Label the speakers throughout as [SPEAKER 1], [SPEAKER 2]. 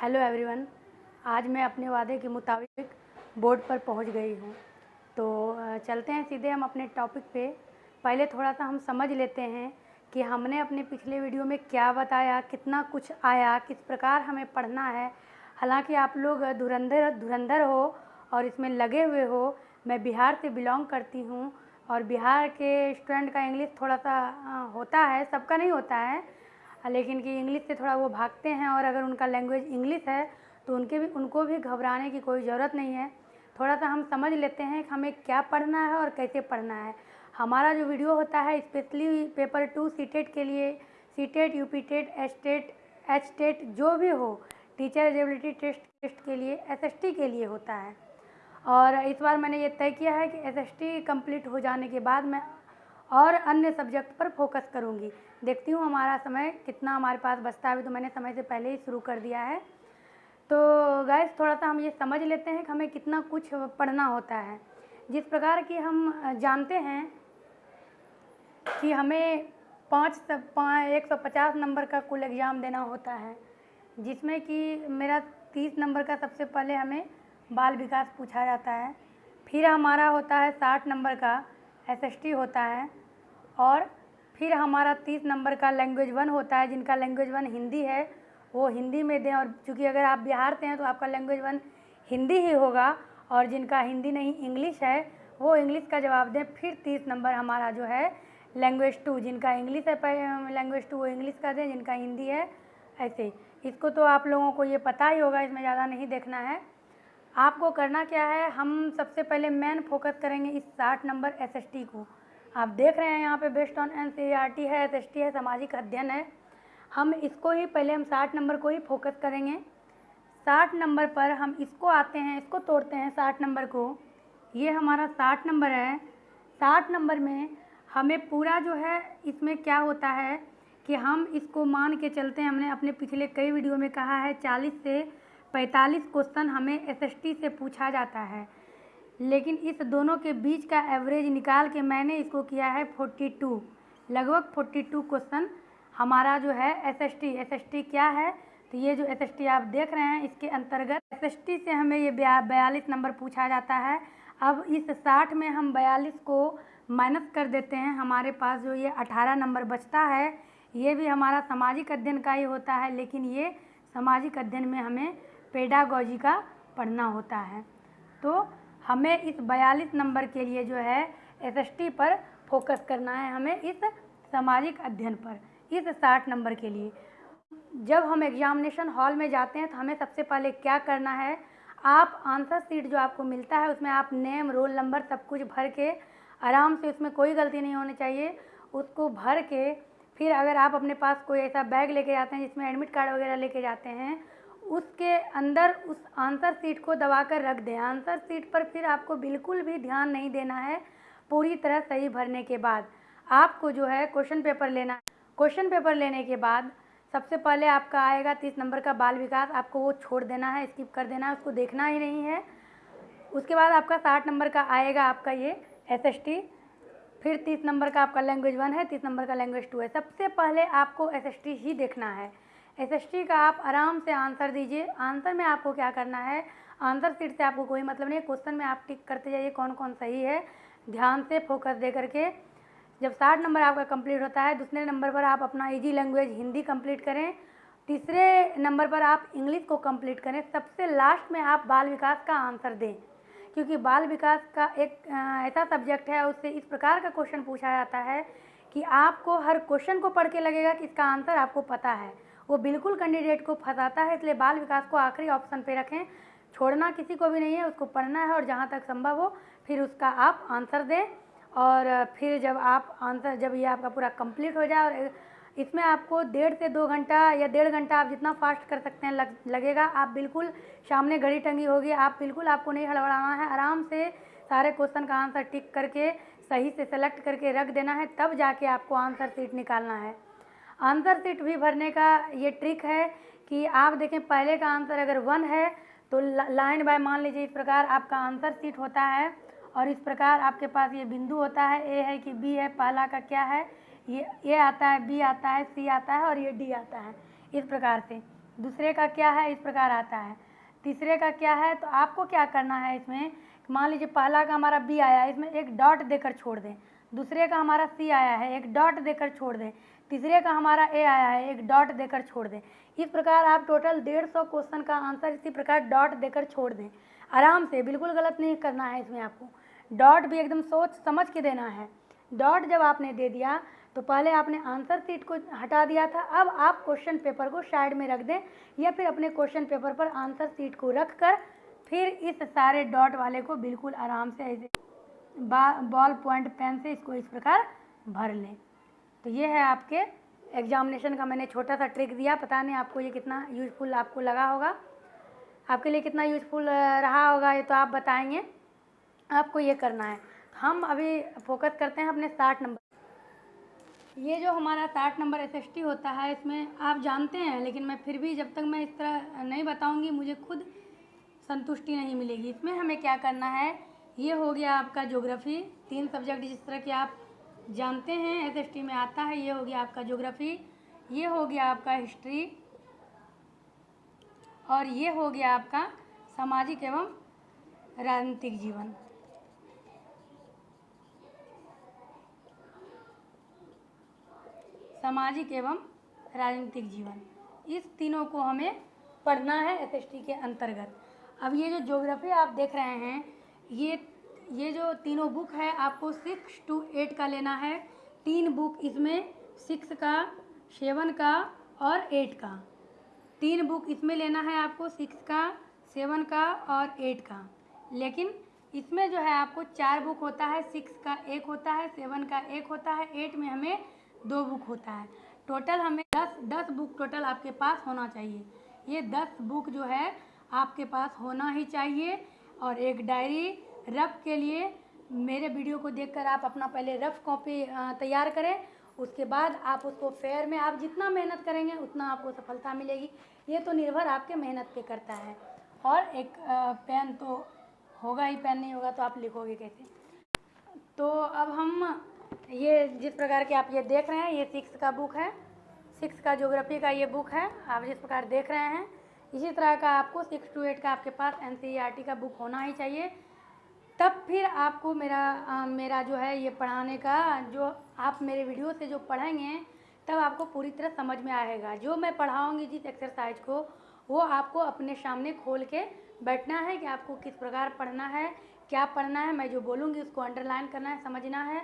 [SPEAKER 1] Hello everyone, आज मैं अपने वादे के मुताबिक बोर्ड पर पहुँच गई हूँ। तो चलते हैं सीधे हम अपने टॉपिक पे। पहले थोड़ा सा हम समझ लेते हैं कि हमने अपने पिछले वीडियो में क्या बताया, कितना कुछ आया, किस प्रकार हमें पढ़ना है। हालाँकि आप लोग धुरंधर धुरंधर हो और इसमें लगे हुए हो, मैं बिहार से बिलोंग करती हूँ और बिहार के स्टूडेंट का इंग्लिश थोड़ा सा होता है, सबका नहीं होता है लेकिन कि इंग्लिश से थोड़ा वो भागते हैं और अगर उनका लैंग्वेज इंग्लिश है तो उनके भी, उनको भी घबराने की कोई ज़रूरत नहीं है। थोड़ा सा हम समझ लेते हैं कि हमें क्या पढ़ना है और कैसे पढ़ना है। हमारा जो वीडियो होता है, स्पेशली पेपर टू सी के लिए C TET U P TET H TET H TET जो भी हो, टीचर एलिजिबिलिटी टेस्ट टेस्ट के लिए, एसएसटी के लिए होता है। और इस बार मैंने ये तय किया है कि एस एस टी कंप्लीट हो जाने के बाद मैं और अन्य सब्जेक्ट पर फोकस करूँगी। देखती हूँ हमारा समय कितना हमारे पास बचता है, अभी तो मैंने समय से पहले ही शुरू कर दिया है। तो गैस थोड़ा सा हम ये समझ लेते हैं कि हमें कितना कुछ पढ़ना होता है। जिस प्रकार की हम जानते हैं कि हमें पाँच एक सौ पचास नंबर का कुल एग्ज़ाम देना होता है, जिसमें कि मेरा तीस नंबर का सबसे पहले हमें बाल विकास पूछा जाता है। फिर हमारा होता है साठ नंबर का एसएसटी होता है। और फिर हमारा तीस नंबर का लैंग्वेज वन होता है, जिनका लैंग्वेज वन हिंदी है, वो हिंदी में दें। और चूँकि अगर आप बिहार से हैं तो आपका लैंग्वेज वन हिंदी ही होगा, और जिनका हिंदी नहीं इंग्लिश है, वो इंग्लिश का जवाब दें। फिर तीस नंबर हमारा जो है लैंग्वेज टू जिनका इंग्लिश है लैंग्वेज टू वो इंग्लिश का दें, जिनका हिंदी है, ऐसे। इसको तो आप लोगों को ये पता ही होगा, इसमें ज़्यादा नहीं देखना है। आपको करना क्या है, हम सबसे पहले मेन फोकस करेंगे इस साठ नंबर एसएसटी को। आप देख रहे हैं यहाँ पे based on N C R T है एस एस टी है, सामाजिक अध्ययन है। हम इसको ही पहले हम साठ नंबर को ही फोकस करेंगे। साठ नंबर पर हम इसको आते हैं, इसको तोड़ते हैं साठ नंबर को। ये हमारा साठ नंबर है। साठ नंबर में हमें पूरा जो है, इसमें क्या होता है कि हम इसको मान के चलते हैं। हमने अपने पिछले कई वीडियो में कहा है, चालीस से पैंतालीस क्वेश्चन हमें एसएसटी से पूछा जाता है। लेकिन इस दोनों के बीच का एवरेज निकाल के मैंने इसको किया है फोर्टी टू लगभग फोर्टी टू क्वेश्चन हमारा जो है एसएसटी एसएसटी क्या है? तो ये जो एसएसटी आप देख रहे हैं, इसके अंतर्गत एसएसटी से हमें ये बयालीस नंबर पूछा जाता है। अब इस साठ में हम बयालीस को माइनस कर देते हैं। हमारे पास जो ये अठारह नंबर बचता है, ये भी हमारा सामाजिक अध्ययन का ही होता है, लेकिन ये सामाजिक अध्ययन में हमें पेडागोजी का पढ़ना होता है। तो हमें इस बयालीस नंबर के लिए जो है एसएसटी पर फोकस करना है हमें इस सामाजिक अध्ययन पर, इस साठ नंबर के लिए। जब हम एग्जामिनेशन हॉल में जाते हैं तो हमें सबसे पहले क्या करना है, आप आंसर सीट जो आपको मिलता है, उसमें आप नेम रोल नंबर सब कुछ भर के आराम से उसमें कोई गलती नहीं होनी चाहिए। उसको भर के फिर अगर आप अपने पास कोई ऐसा बैग लेके जाते हैं, जिसमें एडमिट कार्ड वगैरह लेके जाते हैं उसके अंदर उस आंसर सीट को दबा कर रख दें। आंसर सीट पर फिर आपको बिल्कुल भी ध्यान नहीं देना है। पूरी तरह सही भरने के बाद आपको जो है क्वेश्चन पेपर लेना क्वेश्चन पेपर लेने के बाद सबसे पहले आपका आएगा तीस नंबर का बाल विकास। आपको वो छोड़ देना है, स्किप कर देना है, उसको देखना ही नहीं है। उसके बाद आपका साठ नंबर का आएगा आपका ये एस एस टी फिर तीस नंबर का आपका लैंग्वेज वन है, तीस नंबर का लैंग्वेज टू है। सबसे पहले आपको एस एस टी ही देखना है। एसएसटी का आप आराम से आंसर दीजिए। आंसर में आपको क्या करना है? आंसर सीट से आपको कोई मतलब नहीं क्वेश्चन में आप टिक करते जाइए कौन कौन सही है। ध्यान से फोकस दे करके। जब साठ नंबर आपका कंप्लीट होता है, दूसरे नंबर पर आप अपना इजी लैंग्वेज हिंदी कंप्लीट करें। तीसरे नंबर पर आप इंग्लिश को कंप्लीट करें। सबसे लास्ट में आप बाल विकास का आंसर दें। क्योंकि बाल विकास का एक ऐसा सब्जेक्ट है, उससे इस प्रकार का क्वेश्चन पूछा जाता है कि आपको हर क्वेश्चन को पढ़ के लगेगा कि इसका आंसर आपको पता है। वो बिल्कुल कैंडिडेट को फंसाता है इसलिए बाल विकास को आखिरी ऑप्शन पे रखें। छोड़ना किसी को भी नहीं है उसको पढ़ना है और जहाँ तक संभव हो फिर उसका आप आंसर दें। और फिर जब आप आंसर जब ये आपका पूरा कंप्लीट हो जाए और इसमें आपको डेढ़ से दो घंटा या डेढ़ घंटा आप जितना फास्ट कर सकते हैं लग, लगेगा। आप बिल्कुल सामने घड़ी टंगी होगी आप बिल्कुल आपको नहीं हड़बड़ाना है। आराम से सारे क्वेश्चन का आंसर टिक करके सही से सेलेक्ट करके रख देना है तब जाके आपको आंसर सीट निकालना है। आंसर सीट भी भरने का ये ट्रिक है कि आप देखें पहले का आंसर अगर वन है तो लाइन बाय मान लीजिए इस प्रकार आपका आंसर सीट होता है और इस प्रकार आपके पास ये बिंदु होता है ए है कि बी है, पहला का क्या है? ये ए आता है बी आता है सी आता है और ये डी आता है इस प्रकार से। दूसरे का क्या है? इस प्रकार आता है। तीसरे का क्या है? तो आपको क्या करना है इसमें? मान लीजिए पहला का हमारा बी आया, इसमें एक डॉट देकर छोड़ दें। दूसरे का हमारा सी आया है, एक डॉट देकर छोड़ दें। तीसरे का हमारा ए आया है, एक डॉट देकर छोड़ दें। इस प्रकार आप टोटल डेढ़ सौ क्वेश्चन का आंसर इसी प्रकार डॉट देकर छोड़ दें। आराम से, बिल्कुल गलत नहीं करना है इसमें आपको। डॉट भी एकदम सोच समझ के देना है। डॉट जब आपने दे दिया तो पहले आपने आंसर सीट को हटा दिया था। अब आप क्वेश्चन पेपर को साइड में रख दें या फिर अपने क्वेश्चन पेपर पर आंसर सीट को रख कर फिर इस सारे डॉट वाले को बिल्कुल आराम से ऐसे बॉल पॉइंट पेन से इसको इस प्रकार भर लें। तो ये है आपके एग्जामिनेशन का मैंने छोटा सा ट्रिक दिया। पता नहीं आपको ये कितना यूज़फुल आपको लगा होगा। आपके लिए कितना यूज़फुल रहा होगा ये तो आप बताएँगे। आपको ये करना है। हम अभी फोकस करते हैं अपने साठ नंबर। ये जो हमारा साठ नंबर एस होता है, इसमें आप जानते हैं, लेकिन मैं फिर भी जब तक मैं इस तरह नहीं बताऊँगी, मुझे खुद संतुष्टि नहीं मिलेगी। इसमें हमें क्या करना है? ये हो गया आपका ज्योग्राफी तीन सब्जेक्ट जिस तरह के आप जानते हैं एसएसटी में आता है, ये हो गया आपका ज्योग्राफी ये हो गया आपका हिस्ट्री और ये हो गया आपका सामाजिक एवं राजनीतिक जीवन। सामाजिक एवं राजनीतिक जीवन। इस तीनों को हमें पढ़ना है एसएसटी के अंतर्गत। अब ये जो ज्योग्राफी आप देख रहे हैं, ये ये जो तीनों बुक है, आपको सिक्स टू एट का लेना है। तीन बुक इसमें सिक्स का सेवन का और एट का। तीन बुक इसमें लेना है आपको सिक्स का सेवन का और एट का। लेकिन इसमें जो है आपको चार बुक होता है सिक्स का एक होता है सेवन का एक होता है एट में हमें दो बुक होता है। टोटल हमें दस दस बुक टोटल आपके पास होना चाहिए। ये दस बुक जो है, आपके पास होना ही चाहिए। और एक डायरी रफ के लिए मेरे वीडियो को देखकर आप अपना पहले रफ कॉपी तैयार करें। उसके बाद आप उसको फेयर में, आप जितना मेहनत करेंगे, उतना आपको सफलता मिलेगी। ये तो निर्भर आपके मेहनत पे करता है। और एक पेन तो होगा ही, पेन नहीं होगा तो आप लिखोगे कैसे? तो अब हम ये, जिस प्रकार के आप ये देख रहे हैं, ये सिक्स का बुक है। सिक्स का ज्योग्राफी का ये बुक है। आप जिस प्रकार देख रहे हैं, इसी तरह का आपको सिक्स टू एट का आपके पास एन का बुक होना ही चाहिए। तब फिर आपको मेरा आ, मेरा जो है ये पढ़ाने का जो आप मेरे वीडियो से जो पढ़ेंगे तब आपको पूरी तरह समझ में आएगा। जो मैं पढ़ाऊँगी जिस एक्सरसाइज को वो आपको अपने सामने खोल के बैठना है कि आपको किस प्रकार पढ़ना है क्या पढ़ना है मैं जो बोलूँगी उसको अंडरलाइन करना है समझना है।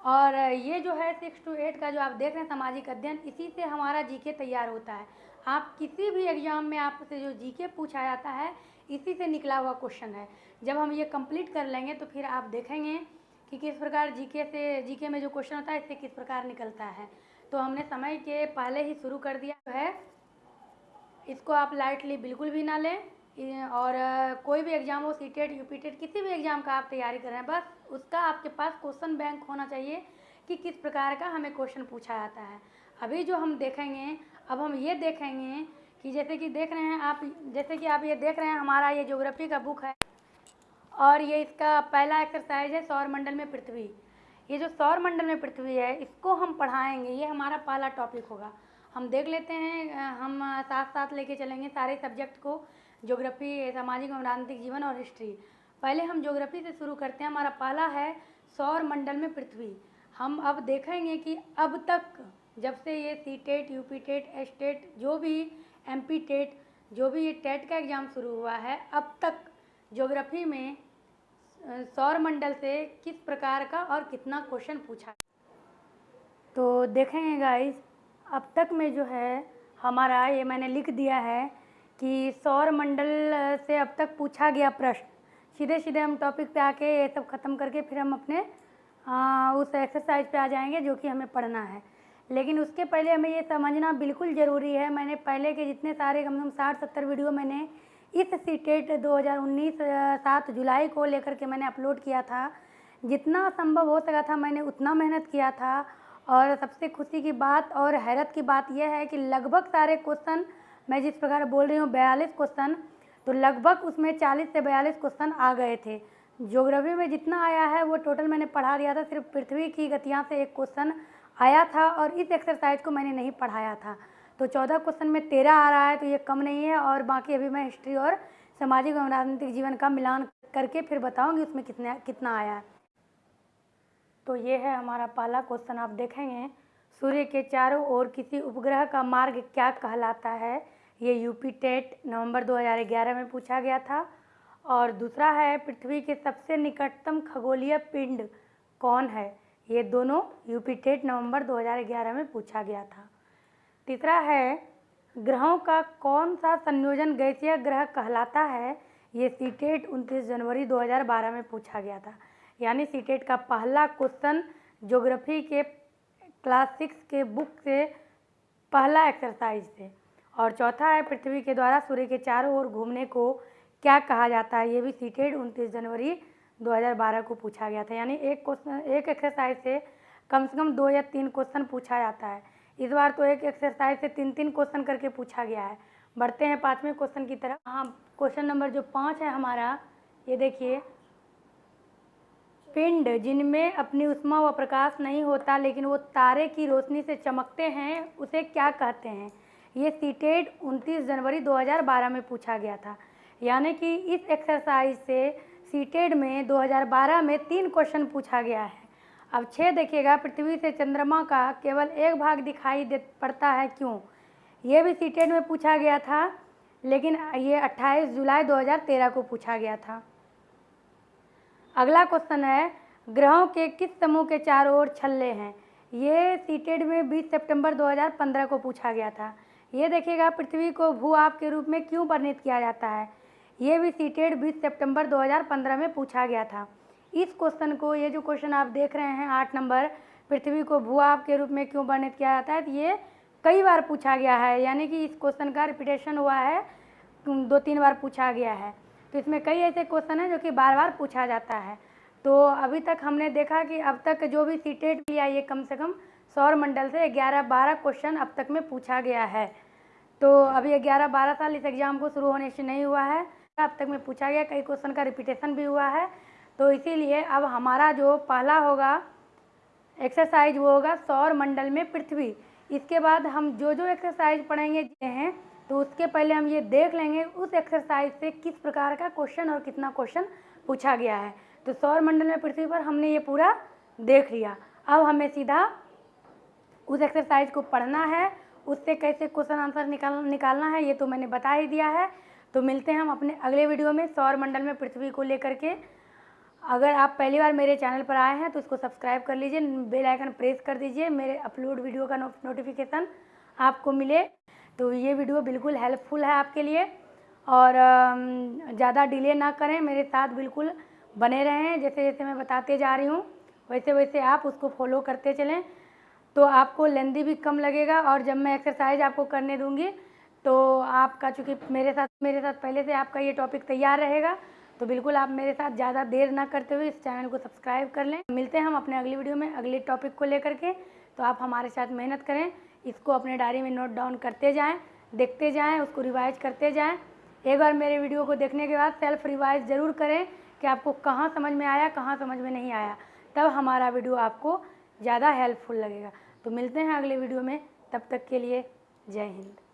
[SPEAKER 1] और ये जो है सिक्स टू एट का जो आप देख रहे हैं सामाजिक अध्ययन इसी से हमारा जीके तैयार होता है। आप किसी भी एग्ज़ाम में आपसे जो जीके पूछा जाता है इसी से निकला हुआ क्वेश्चन है। जब हम ये कंप्लीट कर लेंगे तो फिर आप देखेंगे कि किस प्रकार जीके से जीके में जो क्वेश्चन होता है, इससे किस प्रकार निकलता है। तो हमने समय के पहले ही शुरू कर दिया है। इसको आप लाइटली बिल्कुल भी ना लें। और, कोई भी एग्ज़ाम हो सी टेट यू पी किसी भी एग्ज़ाम का आप तैयारी कर रहे हैं, बस उसका आपके पास क्वेश्चन बैंक होना चाहिए कि किस प्रकार का हमें क्वेश्चन पूछा जाता है। अभी जो हम देखेंगे, अब हम ये देखेंगे कि जैसे कि देख रहे हैं आप, जैसे कि आप ये देख रहे हैं, हमारा ये ज्योग्राफी का बुक है। और ये इसका पहला एक्सरसाइज है सौर मंडल में पृथ्वी। ये जो सौर मंडल में पृथ्वी है, इसको हम पढ़ाएँगे, ये हमारा पहला टॉपिक होगा। हम देख लेते हैं हम साथ साथ लेके चलेंगे सारे सब्जेक्ट को ज्योग्राफी सामाजिक और राजनीतिक जीवन और हिस्ट्री पहले हम ज्योग्राफी से शुरू करते हैं, हमारा पहला है सौर मंडल में पृथ्वी। हम अब देखेंगे कि अब तक जब से ये C TET UP TET S TET TET, जो भी एम पी टेट जो भी ये टेट का एग्ज़ाम शुरू हुआ है अब तक ज्योग्राफी में सौर मंडल से किस प्रकार का और कितना क्वेश्चन पूछा तो देखेंगे गाइस अब तक में जो है हमारा ये मैंने लिख दिया है कि सौर मंडल से अब तक पूछा गया प्रश्न। सीधे सीधे हम टॉपिक पे आके ये सब ख़त्म करके फिर हम अपने आ, उस एक्सरसाइज पे आ जाएँगे जो कि हमें पढ़ना है। लेकिन उसके पहले हमें ये समझना बिल्कुल ज़रूरी है। मैंने पहले के जितने सारे कम से कम साठ सत्तर वीडियो मैंने इस सी टेट दो सात जुलाई को लेकर के मैंने अपलोड किया था। जितना संभव हो सका था मैंने उतना मेहनत किया था। और सबसे खुशी की बात और हैरत की बात यह है कि लगभग सारे क्वेश्चन मैं जिस प्रकार बोल रही हूँ, बयालीस क्वेश्चन तो लगभग उसमें चालीस से बयालीस क्वेश्चन आ गए थे। ज्योग्राफी में जितना आया है, वो टोटल मैंने पढ़ा दिया था। सिर्फ़ पृथ्वी की गतियाँ से एक क्वेश्चन आया था और इस एक्सरसाइज को मैंने नहीं पढ़ाया था। तो चौदह क्वेश्चन में तेरह आ रहा है तो ये कम नहीं है और बाकी अभी मैं हिस्ट्री और सामाजिक एवं राजनीतिक जीवन का मिलान करके फिर बताऊँगी उसमें कितने, कितना आया है। तो ये है हमारा पहला क्वेश्चन आप देखेंगे, सूर्य के चारों ओर किसी उपग्रह का मार्ग क्या कहलाता है? ये यूपी टेट नवंबर 2011 में पूछा गया था। और दूसरा है, पृथ्वी के सबसे निकटतम खगोलीय पिंड कौन है? ये दोनों यूपी टेट नवंबर 2011 में पूछा गया था। तीसरा है, ग्रहों का कौन सा संयोजन गैसीय ग्रह कहलाता है? ये सी टेट उनतीस जनवरी 2012 में पूछा गया था। यानी सी टेट का पहला क्वेश्चन ज्योग्राफी के क्लास सिक्स के बुक से पहला एक्सरसाइज थे। और चौथा है, पृथ्वी के द्वारा सूर्य के चारों ओर घूमने को क्या कहा जाता है? ये भी सीटेड उनतीस जनवरी 2012 को पूछा गया था। यानी एक क्वेश्चन एक एक्सरसाइज से कम से कम दो या तीन क्वेश्चन पूछा जाता है। इस बार तो एक एक्सरसाइज से तीन तीन क्वेश्चन करके पूछा गया है। बढ़ते हैं पाँचवें क्वेश्चन की तरफ़। हाँ क्वेश्चन नंबर जो पाँच है हमारा, ये देखिए। पिंड, जिनमें अपनी उष्मा व प्रकाश नहीं होता, लेकिन वो तारे की रोशनी से चमकते हैं, उसे क्या कहते हैं? ये सीटेड उनतीस जनवरी 2012 में पूछा गया था। यानी कि इस एक्सरसाइज से सीटेड में 2012 में तीन क्वेश्चन पूछा गया है। अब छः देखिएगा, पृथ्वी से चंद्रमा का केवल एक भाग दिखाई दे, पड़ता है क्यों? ये भी सीटेड में पूछा गया था, लेकिन ये 28 जुलाई 2013 को पूछा गया था। अगला क्वेश्चन है, ग्रहों के किस समूह के चारों ओर छल्ले हैं? ये सीटेड में 20 सितंबर 2015 को पूछा गया था। ये देखिएगा, पृथ्वी को भू आप के रूप में क्यों वर्णित किया जाता है? ये भी सीटेड 20 सितंबर 2015 में पूछा गया था। इस क्वेश्चन को, ये जो क्वेश्चन आप देख रहे हैं, आठ नंबर, पृथ्वी को भू आप के रूप में क्यों वर्णित किया जाता है तो ये कई बार पूछा गया है। यानी कि इस क्वेश्चन का रिपीटेशन हुआ है दो तीन बार पूछा गया है। तो इसमें कई ऐसे क्वेश्चन हैं जो कि बार बार पूछा जाता है। तो अभी तक हमने देखा कि अब तक जो भी सीटेड लिया ये कम से कम सौर मंडल से ग्यारह बारह क्वेश्चन अब तक में पूछा गया है। तो अभी ग्यारह बारह साल इस एग्ज़ाम को शुरू होने से नहीं हुआ है। अब तक में पूछा गया, कई क्वेश्चन का रिपीटेशन भी हुआ है। तो इसीलिए अब हमारा जो पहला होगा एक्सरसाइज वो होगा सौर मंडल में पृथ्वी। इसके बाद हम जो जो एक्सरसाइज पढ़ेंगे हैं तो उसके पहले हम ये देख लेंगे उस एक्सरसाइज से किस प्रकार का क्वेश्चन और कितना क्वेश्चन पूछा गया है। तो सौर मंडल में पृथ्वी पर हमने ये पूरा देख लिया। अब हमें सीधा उस एक्सरसाइज को पढ़ना है, उससे कैसे क्वेश्चन आंसर निकाल, निकालना है, ये तो मैंने बता ही दिया है। तो मिलते हैं हम अपने अगले वीडियो में सौर मंडल में पृथ्वी को लेकर के। अगर आप पहली बार मेरे चैनल पर आए हैं तो इसको सब्सक्राइब कर लीजिए, बेल आइकन प्रेस कर दीजिए, मेरे अपलोड वीडियो का नोटिफिकेशन आपको मिले। तो ये वीडियो बिल्कुल हेल्पफुल है आपके लिए। और ज़्यादा डिले ना करें, मेरे साथ बिल्कुल बने रहें, जैसे जैसे मैं बताते जा रही हूँ, वैसे वैसे आप उसको फॉलो करते चलें। तो आपको लेंदी भी कम लगेगा, और जब मैं एक्सरसाइज आपको करने दूँगी तो आपका, चूँकि मेरे साथ मेरे साथ पहले से आपका ये टॉपिक तैयार रहेगा तो बिल्कुल आप मेरे साथ ज़्यादा देर ना करते हुए इस चैनल को सब्सक्राइब कर लें। मिलते हैं हम अपने अगली वीडियो में अगले टॉपिक को लेकर के। तो आप हमारे साथ मेहनत करें, इसको अपने डायरी में नोट डाउन करते जाएँ, देखते जाएँ, उसको रिवाइज करते जाएँ। एक बार मेरे वीडियो को देखने के बाद सेल्फ रिवाइज ज़रूर करें कि आपको कहाँ समझ में आया, कहाँ समझ में नहीं आया। तब हमारा वीडियो आपको ज़्यादा हेल्पफुल लगेगा। तो मिलते हैं अगले वीडियो में। तब तक के लिए जय हिंद।